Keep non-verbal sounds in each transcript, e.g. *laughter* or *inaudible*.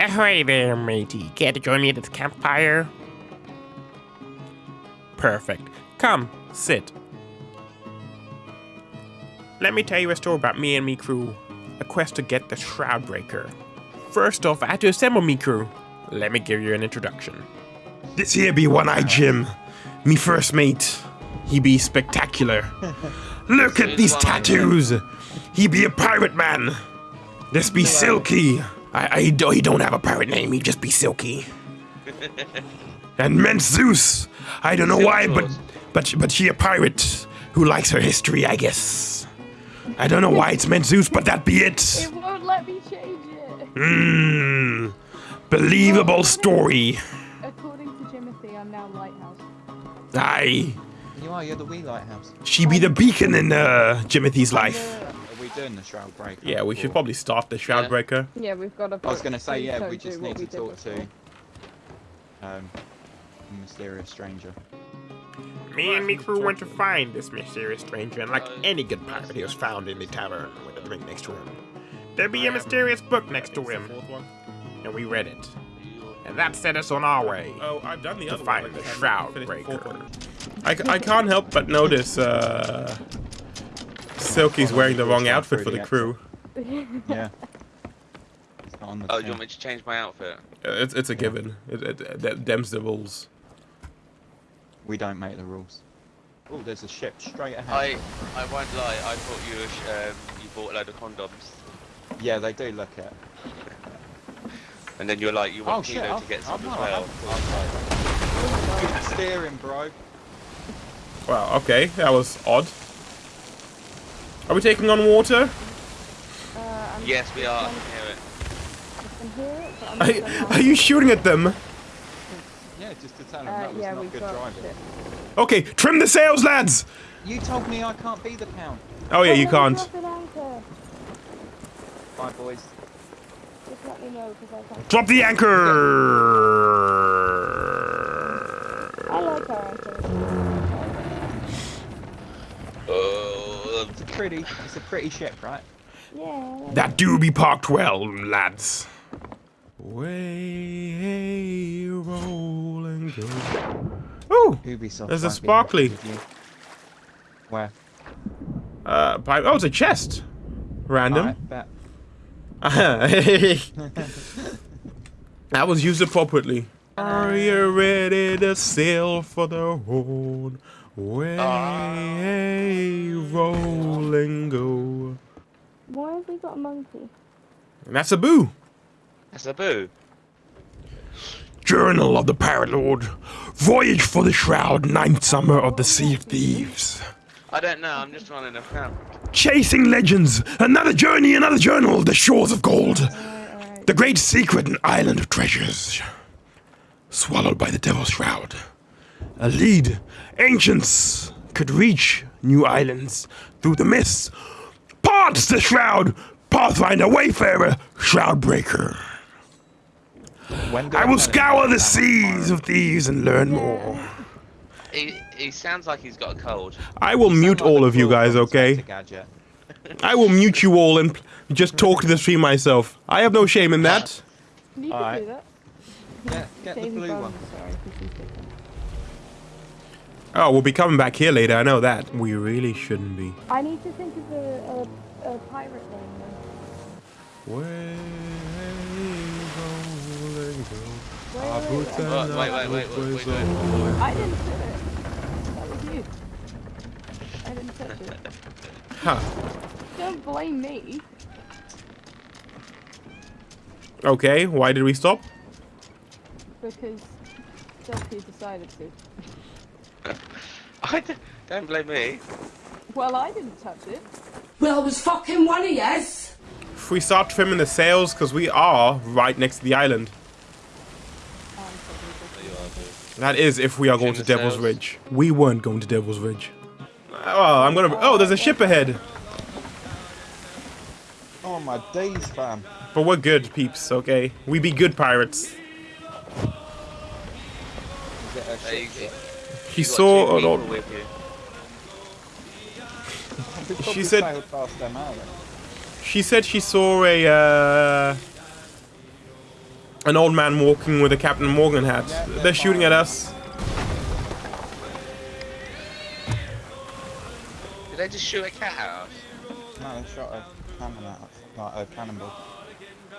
Ahoy there, matey. Care to join me at the campfire? Perfect. Come, sit. Let me tell you a story about me and me crew. A quest to get the Shroud Breaker. First off, I had to assemble me crew. Let me give you an introduction. This here be One-Eye Jim, me first mate. He be spectacular. *laughs* Look at these tattoos. He be a pirate man. This be Silky. I, I don't, he don't have a pirate name. He just be Silky. *laughs* and Mint Zeus. I don't know why, but but but she a pirate who likes her history, I guess. I don't know why it's Mint Zeus, but that be it. It won't let me change it. Mmm. Believable story. According to Jimothy, I'm now Lighthouse. Aye. You are, you're the wee lighthouse. She be the beacon in uh, Jimothy's life. Are we doing the Shroud Breaker? Yeah, we should probably start the Shroud Yeah. Breaker. Yeah, we've got to. I was going to say, yeah, we just need we to did talk to um, a mysterious stranger. Me and me crew went to find this mysterious stranger, and like any good pirate, he was found in the tavern with a drink next to him. There'd be a mysterious book next to him, and we read it. And that set us on our way Oh, I've done the to other find one. the Shroud finished the fourth Breaker. I, I, c- I can't help but notice uh, Silky's wearing the wrong outfit for the crew. Yeah. On the Oh, do you want me to change my outfit? Uh, It's, it's a given. It, it, it, them's the rules. We don't make the rules. Oh, there's a ship straight ahead. I I won't lie. I thought you were, um, you bought a load of condoms, Yeah, they do look it. and then you're like, you Oh want shit! Kilo I've, to get some I've, as well. I've, I've, steering, bro. Wow, okay, that was odd. Are we taking on water? Uh, Yes, we are. I can hear it. gonna hear it, but I'm Are, not are you shooting at them? Yeah, just to tell him Uh, that was yeah, not we've good got driving. it. Okay, trim the sails, lads! You told me I can't be the count. Oh yeah, you Oh, can't. drop an anchor. Bye, boys. Just let me know I can't. Drop the anchor! It's a pretty, it's a pretty ship, right? Yeah. That do be parked well, lads. Way roll and go. Ooh, Ubisoft. There's a sparkly. happy with you. Where? uh, pipe. Oh, it's a chest. Random. Alright, bet. *laughs* *laughs* that was used appropriately. Are you ready to sail for the road? Way roll and go. Why have we got a monkey? And that's a boo. that's a boo. Journal of the Pirate Lord. Voyage for the Shroud, ninth summer of the Sea of Thieves. I don't know. I'm just running a camp. Chasing legends. Another journey, another journal. The shores of gold. Alright, alright. The great secret, an island of treasures. Swallowed by the Devil's Shroud. A lead. Ancients could reach new islands through the mists. Parts the shroud. Pathfinder, Wayfarer, Shroudbreaker. When I will scour the seas of thieves and learn more. He he sounds like he's got a cold. I will mute like all of you guys, okay? *laughs* I will mute you all and just talk to the stream myself. I have no shame in that. You can Alright. do that. Get, get the blue Bones, one. Sorry, 'cause he's different. Oh, we'll be coming back here later, I know that. We really shouldn't be. I need to think of a, a, a pirate name. then. Way rolling go. Wait, Our wait, boots wait, and Wait, our wait, wait, wait, footways wait, wait. I didn't do it. That was you. I didn't touch it. Huh. Don't blame me. Okay, why did we stop? Because Silky decided to. I d- don't blame me. Well, I didn't touch it. Well, it was fucking one of yes. If we start trimming the sails, because we are right next to the island. Probably just- That is if we are going to Devil's sails. Ridge. We weren't going to Devil's Ridge. Oh, I'm gonna. Oh, there's a ship ahead. Oh my days, fam. But we're good, peeps, okay? We be good pirates. Is it a There you. She saw two a lot. with you. We said- sailed past them, are they? She said she saw a uh, An old man walking with a Captain Morgan hat. Yeah, they're they're shooting at us. Did they just shoot a cat at us? No, they shot a cannon at us, like a cannonball.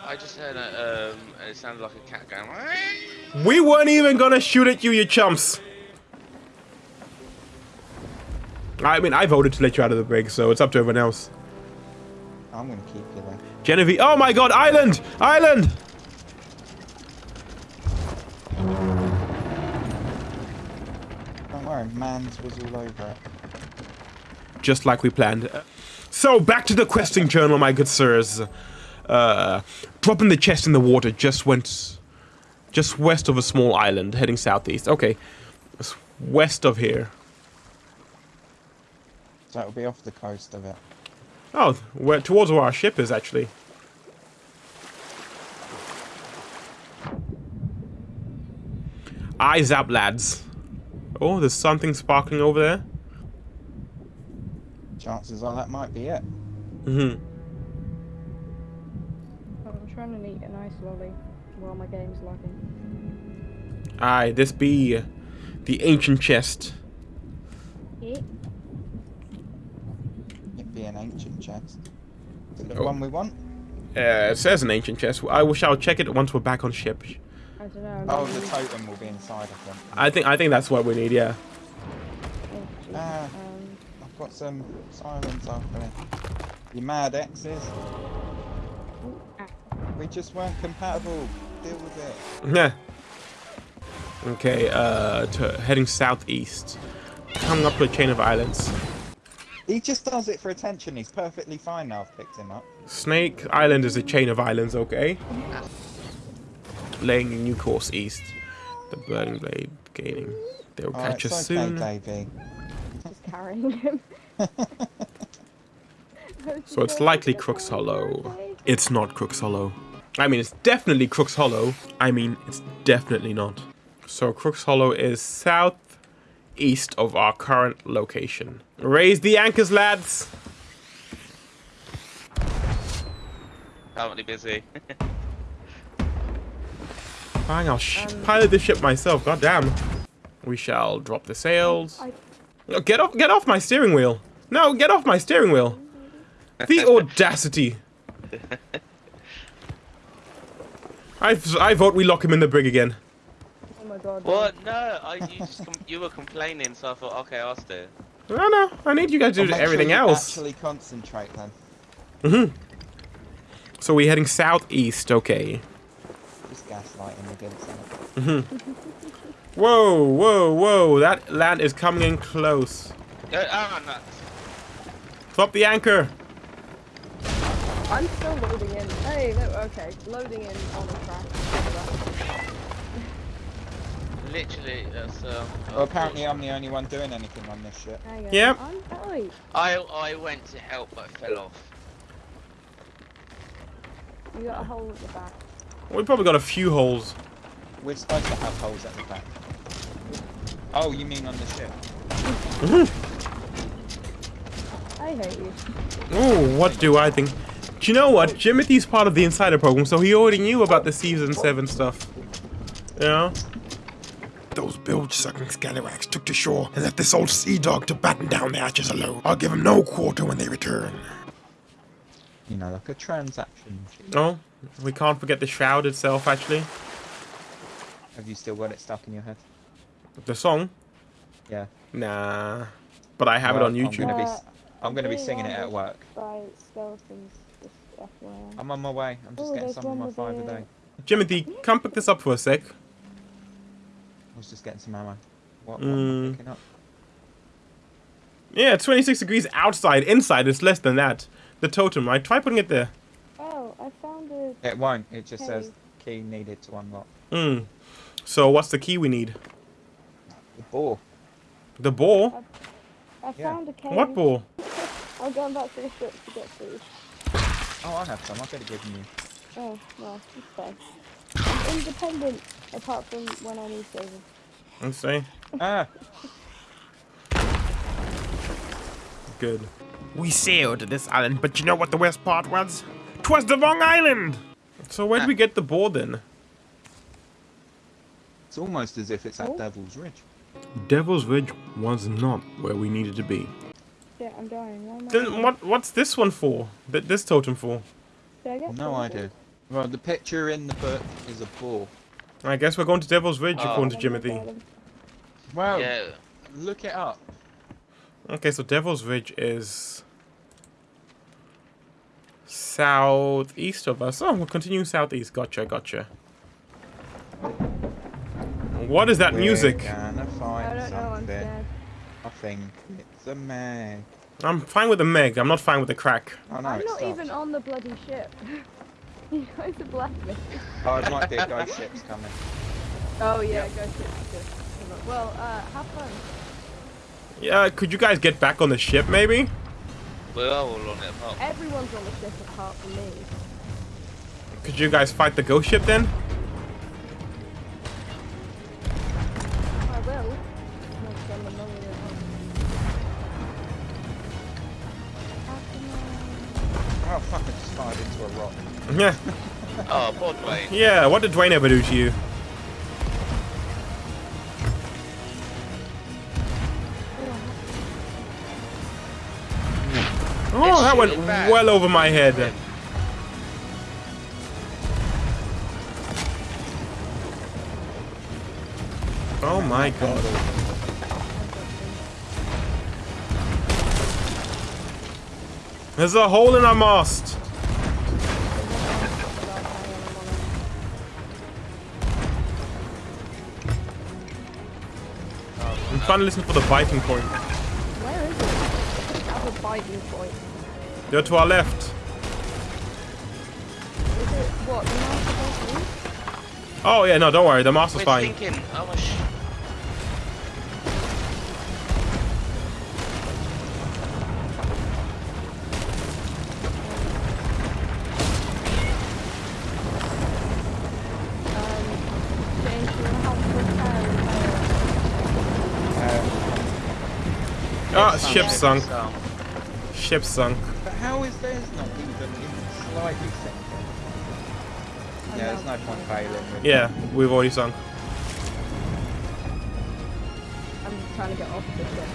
I just heard a, um, it sounded like a cat going. We weren't even gonna shoot at you, you chumps. I mean, I voted to let you out of the brig, so it's up to everyone else. I'm gonna keep you there. Genevieve. Oh my god, island! Island! Don't worry, Mans was all over it. Just like we planned. So, back to the questing journal, my good sirs. Uh, dropping the chest in the water just went. Just west of a small island, heading southeast. Okay. It's west of here. So it'll be off the coast of it. Oh, where, towards where our ship is, actually. Eyes up, lads. Oh, there's something sparkling over there. Chances are that might be it. Mm hmm I'm trying to eat a nice lolly while my game's lagging. Aye, this be the ancient chest. Yeah. It'd be an ancient chest. Is it the Oh. one we want? Uh, it says an ancient chest. I wish I'll check it once we're back on ship. I don't know. Oh, the totem will be inside of them. I think I think that's what we need. Yeah. oh, jeez. Ah. Um, I've got some sirens after me. You mad exes? ah. We just weren't compatible. Deal with it. Yeah. Okay. Uh, to, heading southeast, coming up to a chain of islands. He just does it for attention. He's perfectly fine now. I've picked him up. Snake Island is a chain of islands. Okay. Laying a new course east. The burning blade gaining. They'll Oh, catch it's us okay, soon. Davey. *laughs* just carrying him. *laughs* *laughs* So it's likely Crooks Hollow. It's not Crooks Hollow. I mean, it's definitely Crooks Hollow. I mean, it's definitely not. So Crooks Hollow is southeast of our current location. Raise the anchors, lads. Currently busy. *laughs* Fine, I'll sh- pilot the ship myself. God damn. We shall drop the sails. I, No, get off! Get off my steering wheel! No, get off my steering wheel! The *laughs* audacity! *laughs* I I vote we lock him in the brig again. Oh my what? *laughs* No, I you just com- you were complaining, so I thought, okay, I'll stay. No, no, I need you guys to do make sure everything else. Actually concentrate then. Mhm. So we're heading southeast. Okay. Just gaslighting the good side. Whoa, whoa, whoa! That land is coming in close. Uh, ah, no. Drop the anchor. I'm still loading in. Hey, no, okay. Loading in on the track. Literally, that's um. Well, apparently I'm the only one doing anything on this ship. Yep. I'm, I I went to help, but fell off. you got a hole at the back. We probably got a few holes. We're supposed to have holes at the back. Oh, you mean on the ship? *laughs* I hate you. Ooh, what do I think? Do you know what? Jimothy's part of the insider program, so he already knew about the season seven stuff. You know? Those bilge-sucking scallywags took to shore and left this old sea dog to batten down the hatches alone. I'll give him no quarter when they return. You know, like a transaction. No, oh, we can't forget the shroud itself. Actually, Have you still got it stuck in your head? the song. Yeah. Nah, but I have Well, it on I'm YouTube. gonna be, s- I'm gonna be singing it at work. By skeletons, just FYI. I'm on my way. I'm just Oh, getting some of my with five a the- day. Jimothy, come pick this up for a sec. I was just getting some ammo. What, what Mm. am I picking up? Yeah, 26 degrees outside. Inside, it's less than that. The totem, right? Try putting it there. Oh, I found a. It won't. It just says key needed to unlock. Hmm. So what's the key we need? The ball. The ball? I Yeah. found a cave. What ball? *laughs* I'm going back to the ship to get food. Oh, I have some. I could have given you. Oh, well, it's fine. I'm independent, apart from when I need saving. Let's see. Ah, Good. We sailed to this island, but you know what the worst part was? 'Twas the wrong island! So where'd we get the ball then? It's almost as if it's at Oh. Devil's Ridge. Devil's Ridge was not where we needed to be. Yeah, I'm dying. Why am I Then what? What's this one for? Th- this totem for? Did No idea. Well, the picture in the book is a boar. I guess we're going to Devil's Ridge Oh. according to I don't Jimothy. About them. Well, Yeah. look it up. Okay, so Devil's Ridge is southeast of us. Oh, we'll continue southeast. Gotcha, gotcha. What is that music? We're gonna find I don't know. I'm something. scared. I think it's a man. I'm fine with the Meg. I'm not fine with the crack. Oh no, I'm not stopped. even on the bloody ship. *laughs* you guys have left me. Oh, it might be a ghost ship's coming. Oh yeah, go ship. ship. Well, uh, have fun. Yeah, could you guys get back on the ship, maybe? We are all on it apart. Everyone's on the ship apart from me. Could you guys fight the ghost ship then? I will. Once I'm the money at home. How can Oh fuck! I just fired into a rock. Yeah. *laughs* Oh, poor Dwayne. Yeah, what did Dwayne ever do to you? That went well over my head. Oh my god. There's a hole in our mast. I'm trying to listen for the biting point. Where is it? Has a biting point. They're to our left. Is it what? Oh yeah, no, don't worry. The master's We're fine. thinking. Oh, sh- James, you wanna help repair Ah, ship sunk. Ship sunk. But how is theirs not even in slightly sinking? Yeah, there's no point failing. With Yeah, we've already sunk. I'm just trying to get off the ship.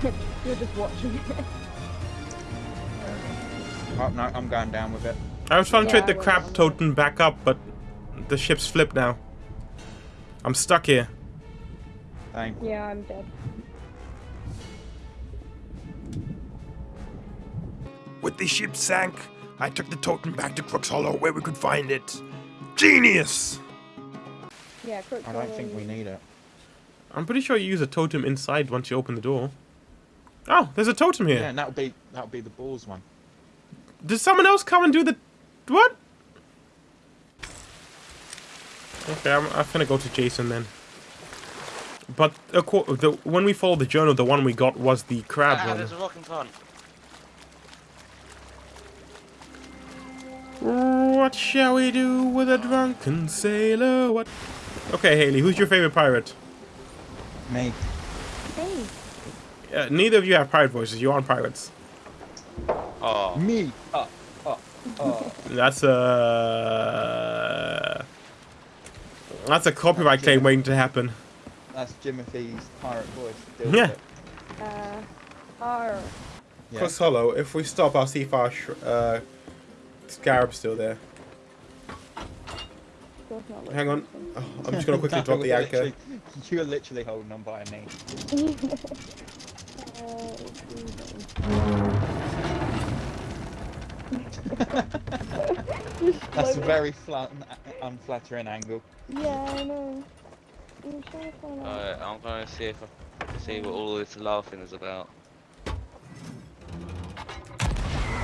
*laughs* You're just watching it. Oh no, I'm going down with it. I was trying to Yeah, trade the I will. crab totem back up, but the ship's flipped now. I'm stuck here. Dang. Yeah, I'm dead. With the ship sank, I took the totem back to Crook's Hollow where we could find it. Genius! Yeah, Crook I don't think we need it. I'm pretty sure you use a totem inside once you open the door. Oh, there's a totem here. Yeah, and that'll be that'll be the balls one. Did someone else come and do the... What? Okay, I'm, I'm gonna go to Jason then. But the, when we followed the journal, the one we got was the crab ah, one. there's a rock in front. What shall we do with a drunken sailor? What? Okay, Haley, who's your favorite pirate? Me. Hey, Uh, neither of you have pirate voices. You aren't pirates. Oh, Me. Oh, oh, oh. That's a that's a copyright claim waiting to happen. That's Jimothy's pirate voice. Deal Yeah. with it. uh, R. Yeah. Cross Hollow. If we stop, I'll see if our sh- uh, scarab's still there. Does Hang on. Oh, I'm just gonna quickly *laughs* drop the anchor. You're literally holding on by a knee. Uh, it's moving. Just That's a very flat, unflattering angle. Yeah, I know. I'm trying to find out. Alright, I'm gonna see if I can see what all this laughing is about.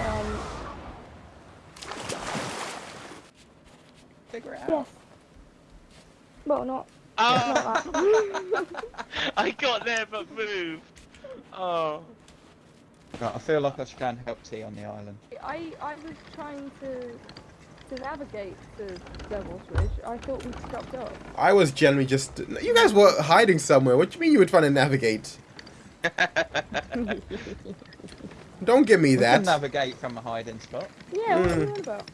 Um, Figure out. yes. Well, not. Ah! Not that. *laughs* I got there but moved. Oh. Right, I feel like I should go and help T on the island. I I was trying to to navigate the Devil's Ridge. I thought we'd stopped up. I was generally just. You guys were hiding somewhere. What do you mean you were trying to navigate? *laughs* Don't give me We can that. navigate from a hiding spot. Yeah, what are you on about?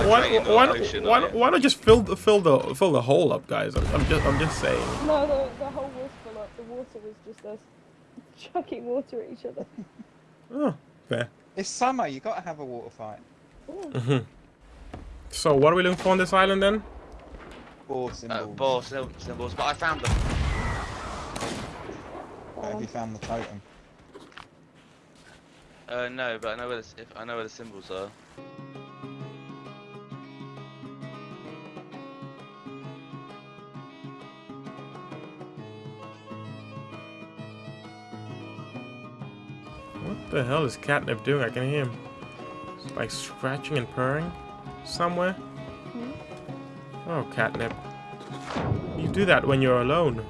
Like Why, straight into why, the ocean, why, aren't you? why not just fill the fill the fill the hole up, guys? I'm, I'm just I'm just saying. No, the, the whole was full up. The water was just us *laughs* chucking water at each other. Oh, fair. It's summer. You gotta have a water fight. Mhm. So what are we looking for on this island then? Boar Uh, symbols. ball sim- symbols, but I found them. But have you found the totem? Uh, no, but I know where the, if I know where the symbols are. What the hell is Catnip doing? I can hear him. Like scratching and purring somewhere. Hmm? Oh, Catnip. You do that when you're alone.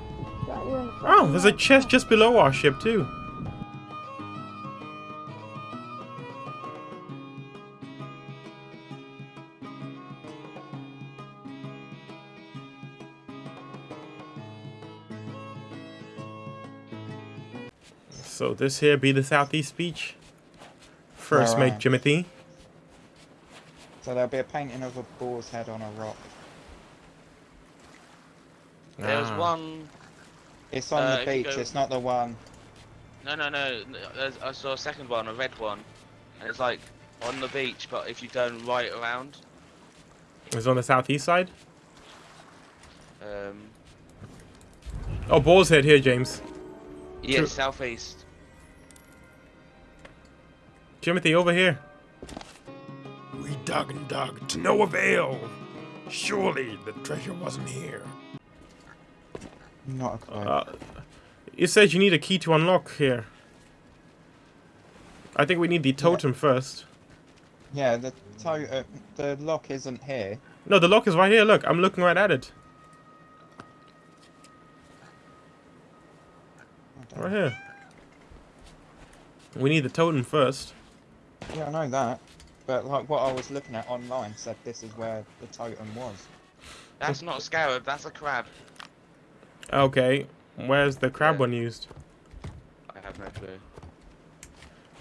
Right, you're in the Oh, there's a chest just below our ship too. This here be the southeast beach. First mate Alright. Jimothy. So there'll be a painting of a boar's head on a rock. There was Ah. one. It's on Uh, the beach. go- It's not the one. No, no, no. there's- I saw a second one, a red one, and it's like on the beach, but if you turn right around, It's on the southeast side. um, Oh, boar's head here, James. yeah, True. southeast. Jimothy, over here. We dug and dug to no avail. Surely the treasure wasn't here. Not a clue. Uh, it says you need a key to unlock here. I think we need the totem first. yeah, the to- uh, the lock isn't here. No, the lock is right here. Look, I'm looking right at it. Right here. We need the totem first. Yeah, I know that. But like what I was looking at online said this is where the totem was. That's not a scarab. That's a crab. Okay, where's the crab Yeah. one used? I have no clue.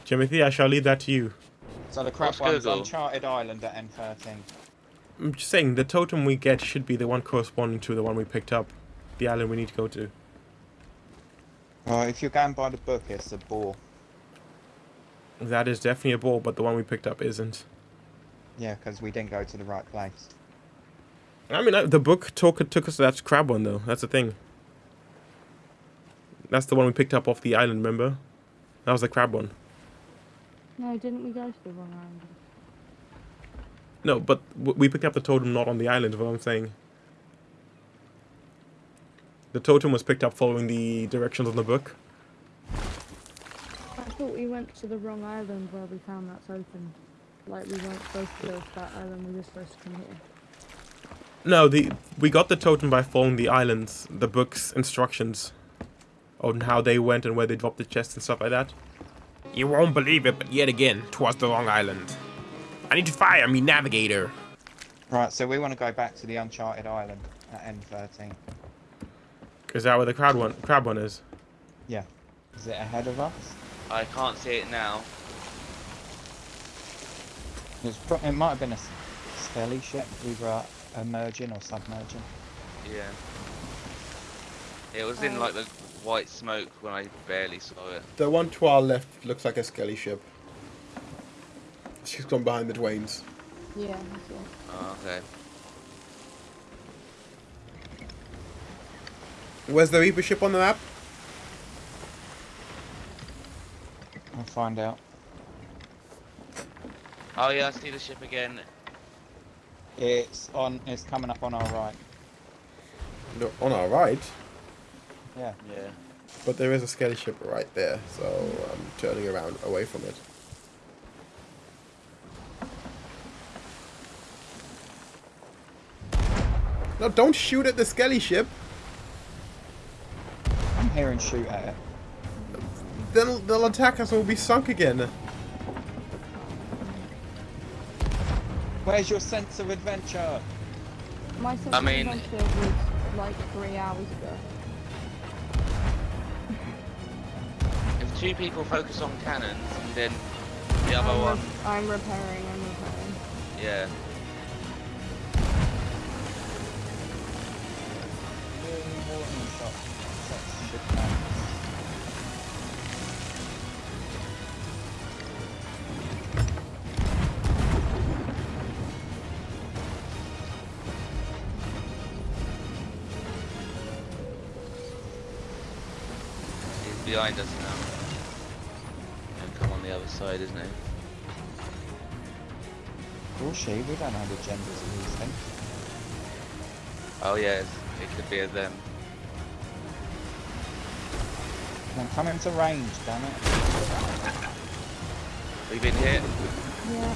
Timothy, I shall leave that to you. So the crab What's one's Google? Uncharted Island at N13. I'm just saying, the totem we get should be the one corresponding to the one we picked up. The island we need to go to. Well, if you're going by the book, it's a boar. That is definitely a ball, but the one we picked up isn't. Yeah, because we didn't go to the right place. I mean, the book took, took us to that crab one, though. That's the thing. That's the one we picked up off the island, remember? That was the crab one. No, didn't we go to the wrong island? No, but we picked up the totem not on the island, is what I'm saying. The totem was picked up following the directions on the book. I thought we went to the wrong island where we found that's open. Like we weren't supposed to go to that island, we were supposed to come here. No, the we got the totem by following the islands, the book's instructions on how they went and where they dropped the chest and stuff like that. You won't believe it, but yet again, again, 'twas the wrong island. I need to fire me navigator. Right, so we want to go back to the Uncharted Island at N13. Is that where the crab one crab one is? Yeah. Is it ahead of us? I can't see it now. It's pro- it might have been a skelly ship, either emerging or submerging. Yeah. It was in like the white smoke when I barely saw it. The one to our left looks like a skelly ship. She's gone behind the Dwaynes. Yeah, that's. Oh, okay. Where's the Reaper ship on the map? I'll find out. Oh yeah, I see the ship again. It's on. It's coming up on our right. No, on our right. Yeah. Yeah. But there is a skelly ship right there, so I'm turning around away from it. No, don't shoot at the skelly ship. I'm here and shoot at it. Then they'll attack us and we'll be sunk again. Where's your sense of adventure? My sense I mean... of adventure was like three hours ago. if two people focus on cannons, and then the other I'm one... I'm repairing, I'm repairing. Yeah. Really behind us now. And come on the other side, isn't it? Or she, we don't know the genders of these things. Oh yes, it could be a them. Come on, come into range, damn it. We've been hit. Yeah,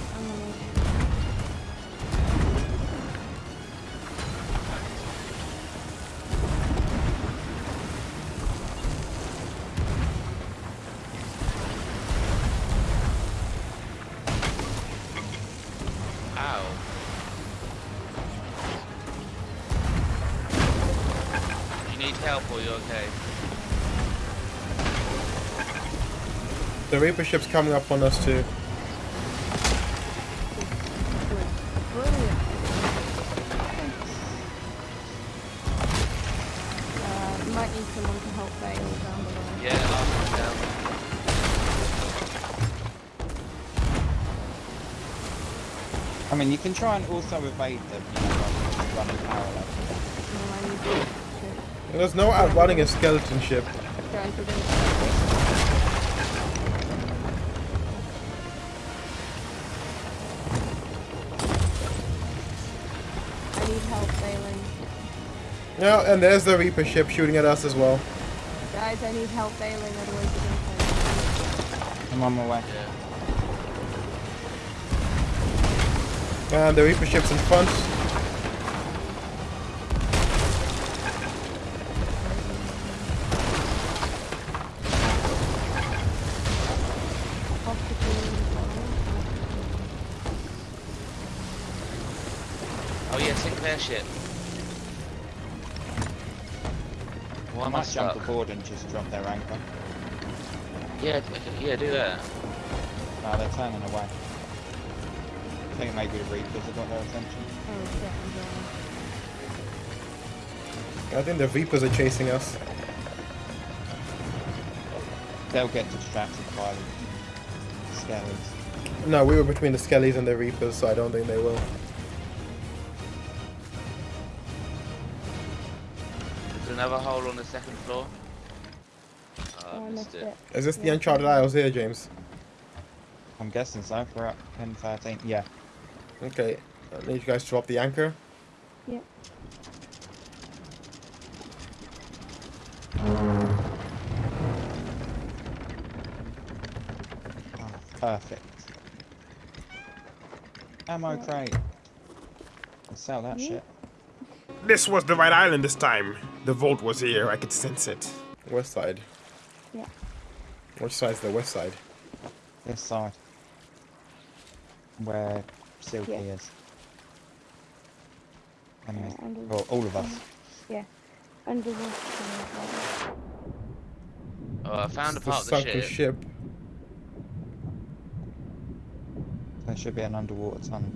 Reaper ship's coming up on us too. Brilliant. Uh, might need someone to help bail down the line. Yeah, I'm down. I mean, you can try and also evade them, you know, like running parallel. No, I need to There's no outrunning a skeleton ship. Yeah, and there's the Reaper ship shooting at us as well. Guys, I need help bailing, otherwise you're gonna. I'm on my way. Yeah. And the Reaper ship's in front. Oh yeah, Sinclair ship. Why I am I might jump stuck? aboard and just drop their anchor. Yeah, yeah, do that. No, they're turning away. I think maybe the Reapers have got their attention. Oh shit, I think the Reapers are chasing us. They'll get distracted by the skellies. No, we were between the Skellies and the Reapers, so I don't think they will. Another hole on the second floor. Oh, Oh, I I missed missed it. it. Is this the Uncharted Isles here, James? I'm guessing so. We're up 10, 13. Yeah. Okay. I need you guys to drop the anchor. Yep. Oh, perfect. Ammo crate. I'll sell that Yeah. shit. This was the right island this time. The vault was here, I could sense it. West side. Yeah. Which side's the west side? This side. Where Silky Yeah. is. And me. Uh, under Well, all of us. Yeah. Under the uh, Oh, I found a It's the part of the sunken ship. ship. There should be an underwater tunnel.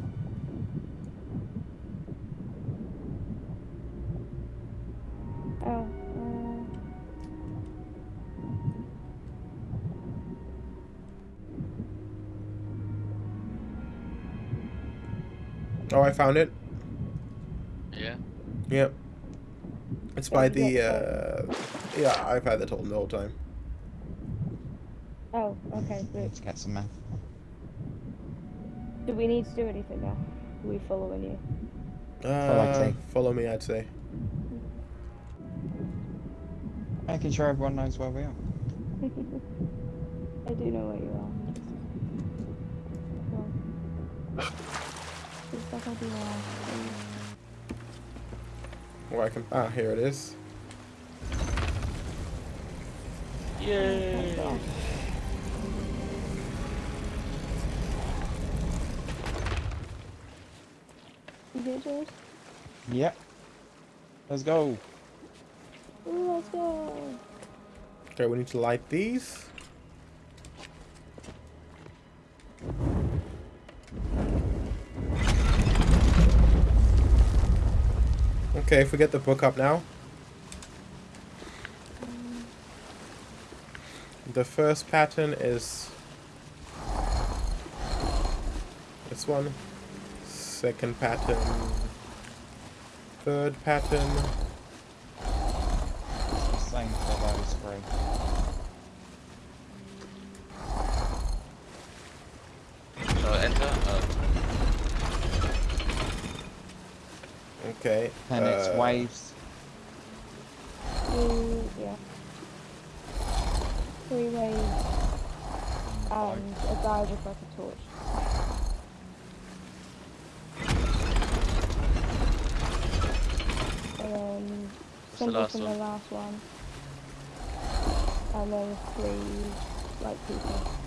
I found it. Yeah. Yep. It's by the, yeah, uh... Yeah, I've had that told the whole time. oh, okay, Need great. to get some men. Do we need to do anything now? Are we following you? Uh, see. follow me, I'd say. Making sure everyone knows where we are. *laughs* I do know where you are. Just like I do now. Or I can... Ah, here it is. Yay! Oh, You hear George? Yep. Let's go. Ooh, let's go. Okay, we need to light these. Okay, if we get the book up now. The first pattern is this one. Second pattern. Third pattern. It's the same for those three. Okay. And uh, waves. Three, yeah. Three waves. And a guy with like a torch. And then the something last from the last one. And then three like people.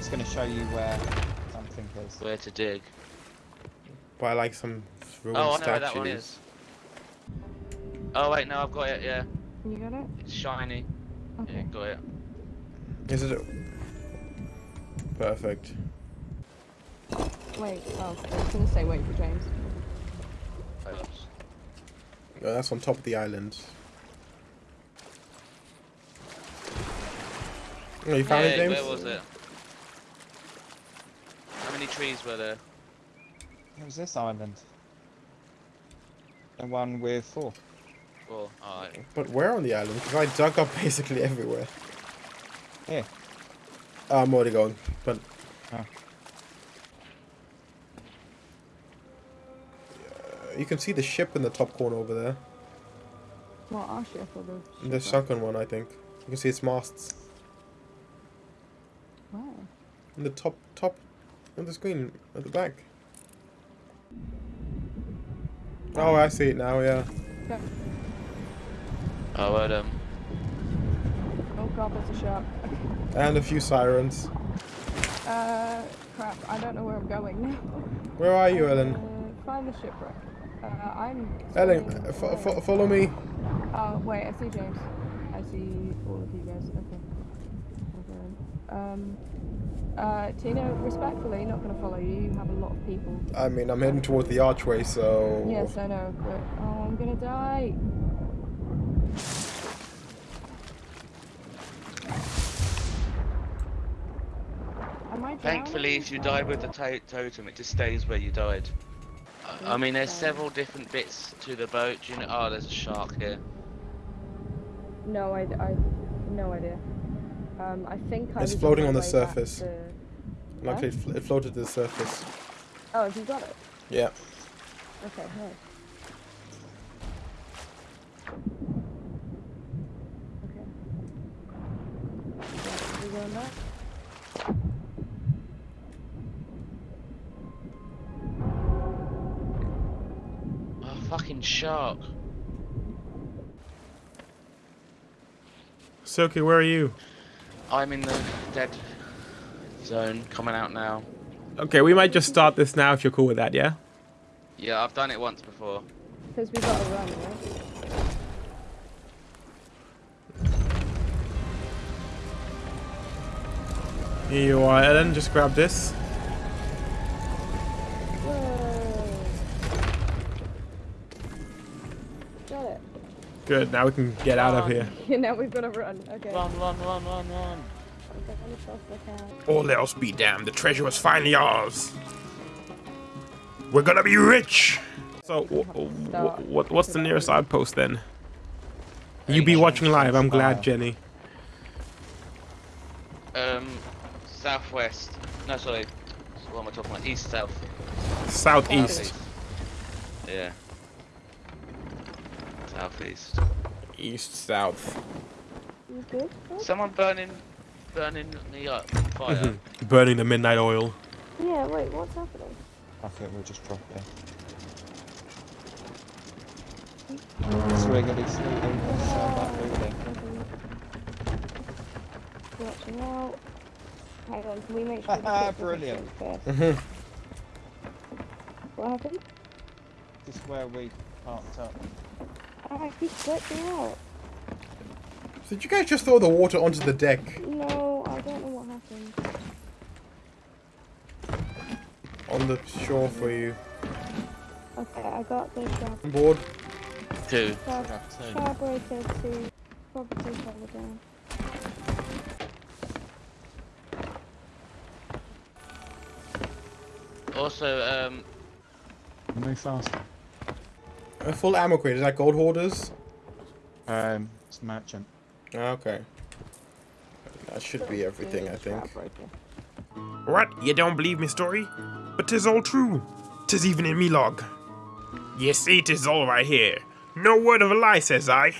It's going to show you where something is. Where to dig? By like some ruined Oh, I know statues. where that one is. Oh wait, no, I've got it. Yeah, You got it? it's shiny. Yeah, Okay. got it. Is it? Perfect. Wait, oh, I was gonna say wait for James. Oops. No, that's on top of the island. Oh, you found Hey, it, James? where was it? How many trees were there? It was this island. The one with four. Four. Alright. But where on the island? Because I dug up *laughs* basically everywhere. Here. Oh, I'm already going, but. Oh. Uh, You can see the ship in the top corner over there. What our ship or the The sunken one, I think. You can see its masts. Where? In the top, top of the screen at the back. Oh, I see it now, yeah. Okay. Oh, well, um, Oh god, there's a shark. *laughs* And a few sirens. Uh, crap, I don't know where I'm going now. Where are you, Ellen? Uh, find the shipwreck. Uh, I'm. Ellen, swimming uh, fo- follow me. Oh, wait, I see James. I see all of you guys. Okay. Okay. Um, uh, Tina, respectfully, not gonna follow you. You have a lot of people. I mean, I'm heading towards the archway, so. Yes, I know, but oh, I'm gonna die. Thankfully, if you die with the to totem, it just stays where you died. I- I mean, there's several different bits to the boat. Do you know? Oh, there's a shark here. No, I, I, no idea. Um, I think I It's floating my on the surface. to- Luckily, it, fl- it floated to the surface. Oh, have you got it? Yeah. Okay, nice. Okay. Yeah, we going back? Oh, fucking shark. Silky, where are you? I'm in the dead zone, coming out now. Okay, we might just start this now if you're cool with that, yeah? Yeah, I've done it once before. Because we gotta run, right? Here you are, Ellen. Just grab this. Good, now we can get out of here. Yeah, *laughs* now we've gotta run. Okay. Run, run, run, run, run. Okay, let me cross the town. All else be damned, the treasure was finally ours. We're gonna be rich! So, w- w- what, what's the nearest outpost then? You be watching live, I'm glad. Jenny. Um, southwest. No, sorry. What am I talking about? East, south. Southeast. Yeah. Southeast. East, south. You good? Good? Someone burning, burning me up. Fire. Mhm. Burning the midnight oil. Yeah, wait, what's happening? I think we'll just drop it. So we're going to be sleeping inside that building. Watching out. Hang on, can we make sure the Haha, ship doesn't brilliant. sink Mm-hmm. What happened? This is where we parked up. I keep glitching out. Did you guys just throw the water onto the deck No, I don't know what happened. on the shore for you? Okay, I got the grab On board? Two. grab Grab two. probably cover down. Also, um, Move faster. A full ammo crate, is that gold hoarders? Um, it's merchant. Okay. That should be everything, I think. Shroudbreaker. What? You don't believe me story? But 'tis all true. 'Tis even in me log. You see, 'tis all right here. No word of a lie, says I.